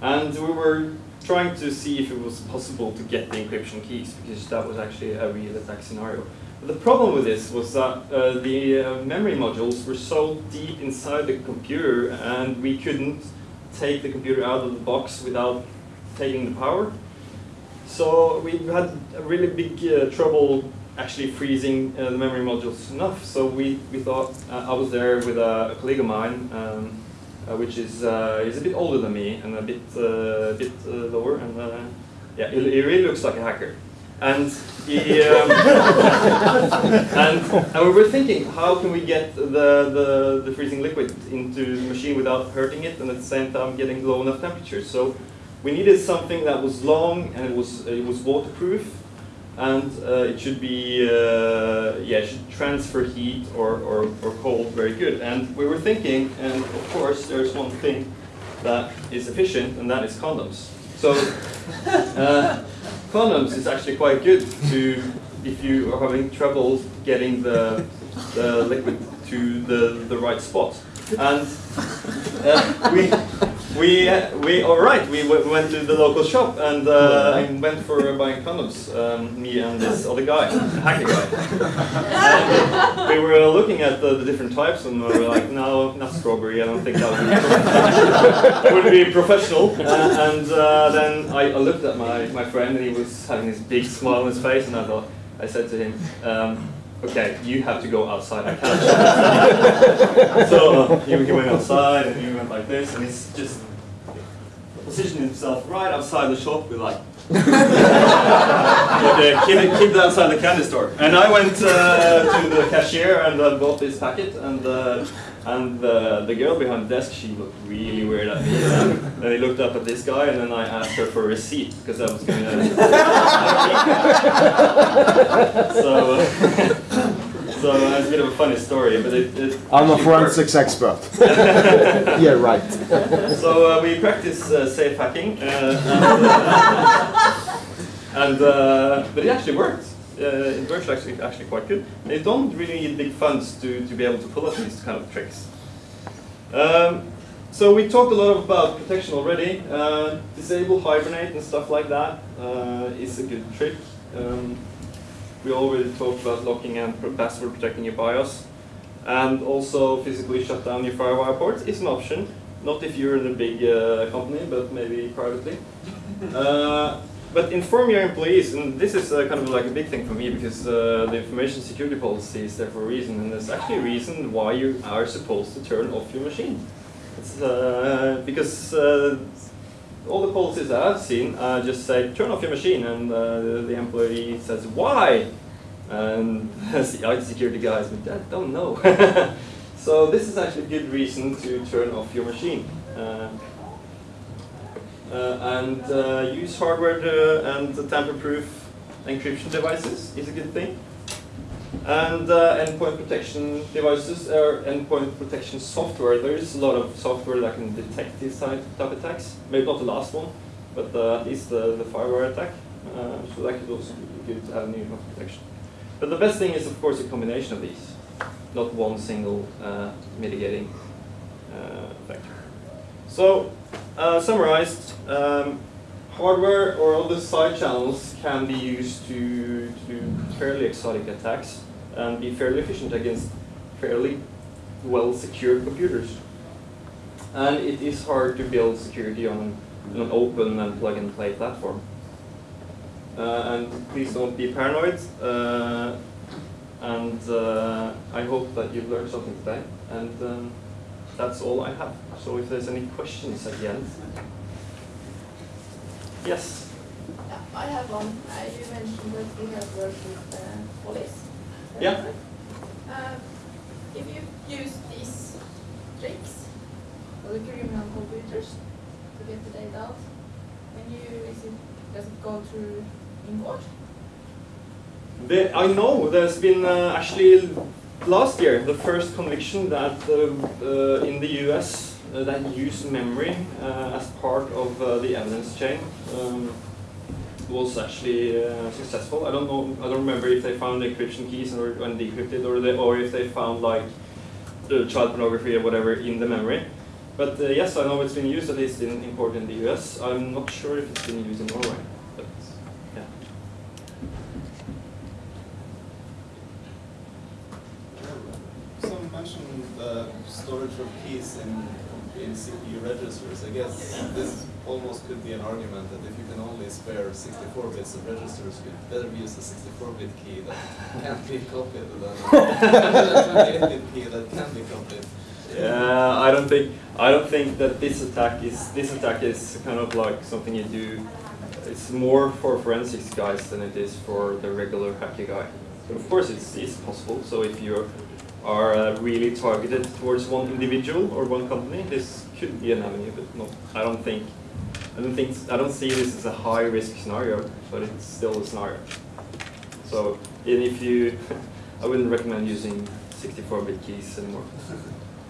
and we were trying to see if it was possible to get the encryption keys because that was actually a real attack scenario. The problem with this was that uh, the uh, memory modules were so deep inside the computer and we couldn't take the computer out of the box without taking the power. So we had a really big uh, trouble actually freezing uh, the memory modules enough. So we, we thought, uh, I was there with a, a colleague of mine, um, uh, which is, uh, is a bit older than me and a bit, uh, bit uh, lower. And uh, yeah, he, he really looks like a hacker. And he, um, and, and we were thinking, how can we get the, the, the freezing liquid into the machine without hurting it and at the same time getting low enough temperatures? So we needed something that was long and it was, it was waterproof and uh, it should be, uh, yeah, it should transfer heat or, or, or cold very good. And we were thinking, and of course there's one thing that is efficient and that is condoms. So uh, condoms is actually quite good to if you are having trouble getting the, the liquid to the, the right spot. And uh, we, we we all right. We w- went to the local shop and uh, and went for buying condoms. Um, me and this other guy, hacker guy. We were looking at the, the different types and we were like, no, not strawberry. I don't think that would be, would be professional. Uh, and uh, then I, I looked at my, my friend and he was having this big smile on his face and I thought, I said to him. Um, Okay, you have to go outside. I can't. so uh, he, he went outside and he went like this, and he's just positioned himself right outside the shop with like the kid, kid outside the candy store. And I went uh, to the cashier and uh, bought this packet, and uh, and uh, the girl behind the desk, she looked really weird at me. And then he looked up at this guy, and then I asked her for a receipt because I was going to. so. Uh, So uh, it's a bit of a funny story, but it. it I'm a forensics expert. yeah, right. So uh, we practice uh, safe hacking, uh, and, uh, and uh, but it actually worked. Uh, it works actually actually quite good. They don't really need big funds to, to be able to pull off these kind of tricks. Um, so we talked a lot about protection already. Uh, disable, hibernate, and stuff like that uh, is a good trick. Um, we already talked about locking and password protecting your BIOS. And also physically shut down your FireWire ports is an option. Not if you're in a big uh, company, but maybe privately. Uh, but inform your employees, and this is uh, kind of like a big thing for me because uh, the information security policy is there for a reason, and there's actually a reason why you are supposed to turn off your machine. It's, uh, because uh, all the policies that I've seen uh, just say turn off your machine, and uh, the, employee says why, and the IT security guys I don't know. so this is actually a good reason to turn off your machine. Uh, uh, and uh, use hardware uh, and tamper-proof encryption devices is a good thing. And uh, endpoint protection devices or endpoint protection software. There is a lot of software that can detect these type, type attacks. Maybe not the last one, but uh, at least the, the firewire attack. Uh, so that could also be good to have new protection. But the best thing is, of course, a combination of these, not one single uh, mitigating uh, factor. So, uh, summarized, um, hardware or other side channels can be used to, to do fairly exotic attacks and be fairly efficient against fairly well secured computers. And it is hard to build security on an, open and plug and play platform. Uh, and please don't be paranoid. Uh, and uh, I hope that you've learned something today. And um, that's all I have. So if there's any questions at the end. Yes. Yeah, I have one. Uh, you mentioned that you have worked with uh, police. Yeah. Uh, if you use these tricks for the criminal computers to get the data out, when you is it does it go through in court? The, I know there's been uh, actually last year the first conviction that uh, uh, in the US that used memory uh, as part of uh, the evidence chain um, was actually uh, successful. I don't know. I don't remember if they found the encryption keys or and decrypted, or they, or if they found like the child pornography or whatever in the memory. But uh, yes, I know it's been used at least in, in in the US. I'm not sure if it's been used in Norway. But yeah. Some mentioned uh, storage of keys in, in CPU registers. I guess this almost could be an argument that if you can only spare 64 bits of registers, you'd better use a 64-bit key that can't be copied than a 28-bit key that can be copied. Yeah, I don't think I don't think that this attack is this attack is kind of like something you do. It's more for forensics guys than it is for the regular hacker guy. But of course, it's, it's possible. So if you are uh, really targeted towards one individual or one company, this could be an avenue. But no, I don't think I don't think I don't see this as a high risk scenario, but it's still a scenario. So and if you, I wouldn't recommend using 64-bit keys anymore.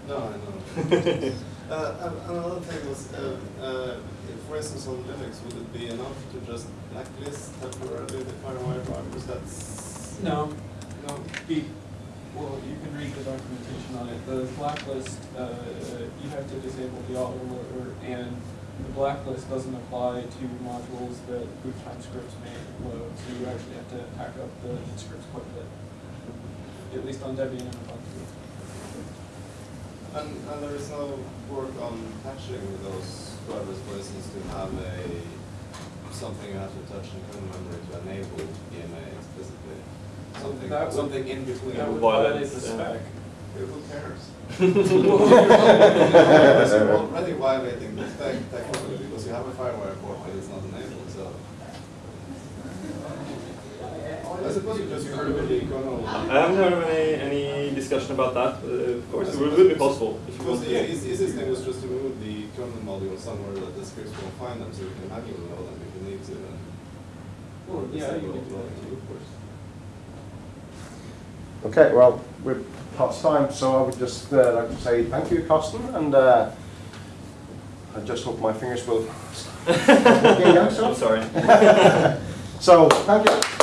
No, I know. uh, and another thing was, uh, uh, if, for instance, on Linux, would it be enough to just blacklist temporarily the FireWire drivers? That's No. no. Be, Well, you can read the documentation on it. The blacklist, uh, you have to disable the autoloader, and the blacklist doesn't apply to modules that boot time scripts may load, so you actually have to hack up the scripts quite a bit. At least on Debian and Ubuntu. And, and there is no work on patching those drivers, for instance, to have a, something you have to touch in kernel memory to enable EMA. Something, That would- something in between. That would Violate, violate the yeah. spec. Who cares? You're already violating the spec technically because you have a firewire port but it's not enabled, so. I suppose you just heard of the kernel. I haven't heard of any, any discussion about that. Uh, of course, it would, would be possible if you Because want the to. easy- easiest thing was just to move the kernel module somewhere that the scripts won't find them, so you can manually load them if you need to. and- Well, yeah, you disable could do that too, of course. Okay, well, we're past time, so I would just uh, like to say thank you, Carsten, and uh, I just hope my fingers will stop working now, so. I'm sorry. So, thank you.